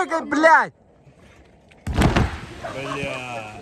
прыгай, блядь! Бля.